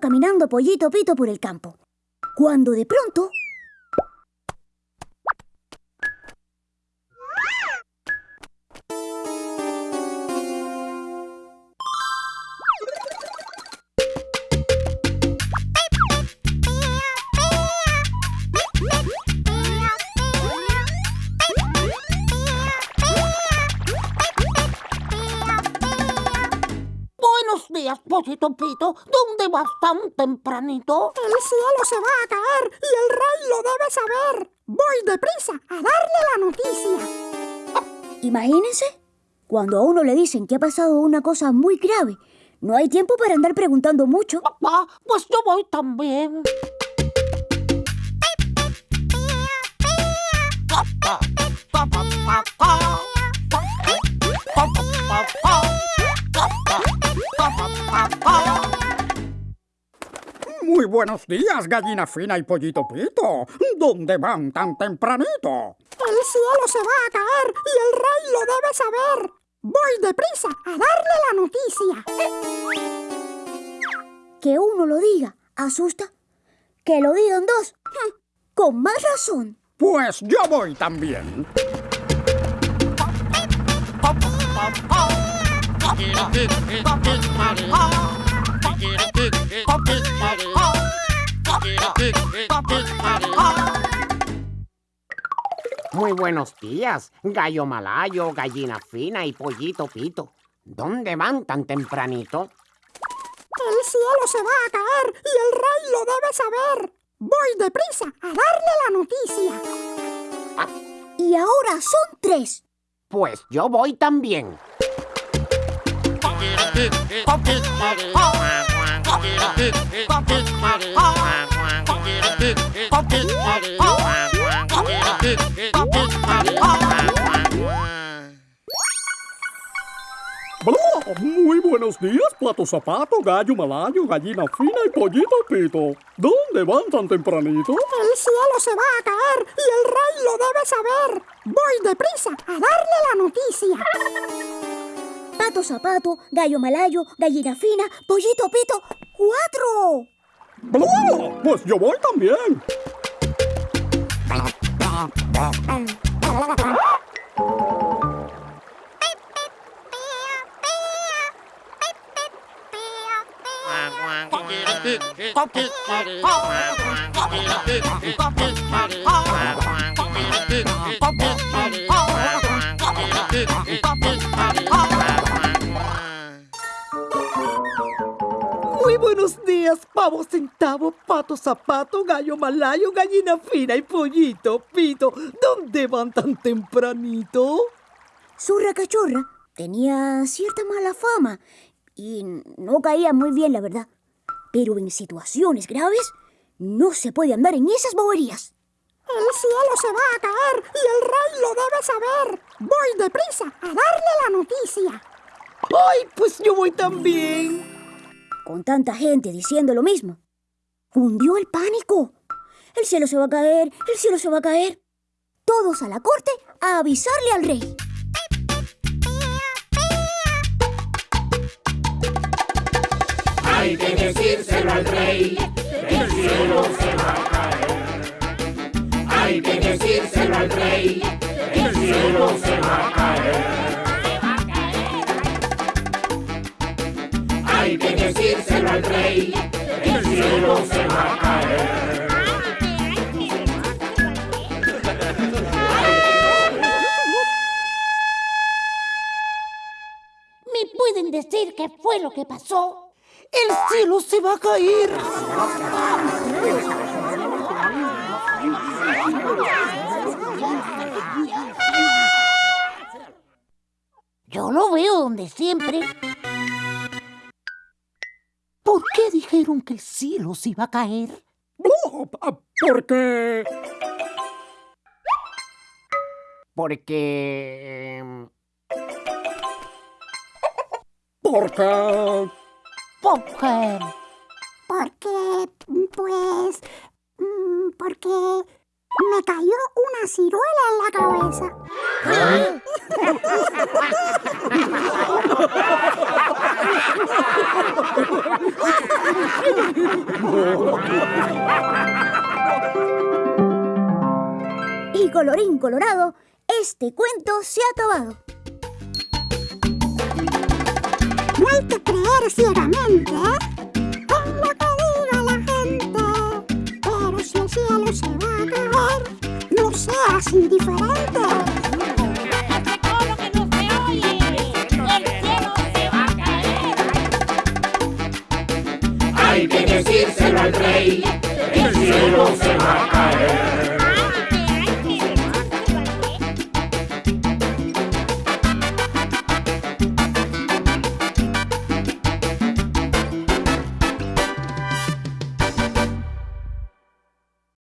Caminando Pollito Pito por el campo, cuando de pronto... días, Pollito Pito. ¿Dónde vas tan tempranito? El cielo se va a caer y el rey lo debe saber. Voy deprisa a darle la noticia. Imagínense, cuando a uno le dicen que ha pasado una cosa muy grave, no hay tiempo para andar preguntando mucho. Ah, pues yo voy también. Muy buenos días, gallina fina y pollito pito. ¿Dónde van tan tempranito? El cielo se va a caer y el rey lo debe saber. Voy deprisa a darle la noticia. Que uno lo diga, asusta. Que lo digan dos, con más razón. Pues yo voy también. Muy buenos días, gallo malayo, gallina fina y pollito pito. ¿Dónde van tan tempranito? El cielo se va a caer y el rey lo debe saber. Voy deprisa a darle la noticia. Y ahora son tres. Pues yo voy también. Muy buenos días, pato zapato, gallo malayo, gallina fina y pollito pito. ¿Dónde van tan tempranito? El cielo se va a caer y el rey lo debe saber. Voy deprisa a darle la noticia. Pato zapato, gallo malayo, gallina fina, pollito pito. ¡Cuatro! ¡Bla! Pues yo voy también. Muy buenos días, pavo centavo, pato zapato, gallo malayo, gallina fina y pollito pito. ¿Dónde van tan tempranito? Zurra cachorra tenía cierta mala fama y no caía muy bien, la verdad. Pero en situaciones graves no se puede andar en esas boberías. El cielo se va a caer y el rey lo debe saber. Voy deprisa a darle la noticia. ¡Ay, pues yo voy también! Con tanta gente diciendo lo mismo. Hundió el pánico. El cielo se va a caer, el cielo se va a caer. Todos a la corte a avisarle al rey. Hay que decírselo al rey, el cielo se va a caer. Hay que decírselo al rey, el cielo se va a caer. Hay que decírselo al rey, el cielo se va a caer. ¿Me pueden decir qué fue lo que pasó? ¡El cielo se va a caer! Yo lo veo donde siempre. ¿Por qué dijeron que el cielo se iba a caer? Porque... Porque... em, Porque popcorn? Porque, pues, mm, porque me cayó una ciruela en la cabeza. Y colorín colorado, este cuento se ha acabado. Hay que creer ciegamente en lo que diga la gente. Pero si el cielo se va a caer, no seas indiferente. ¿Cómo que no se oye? El cielo se va a caer. Hay que decírselo al rey, el cielo se va a caer.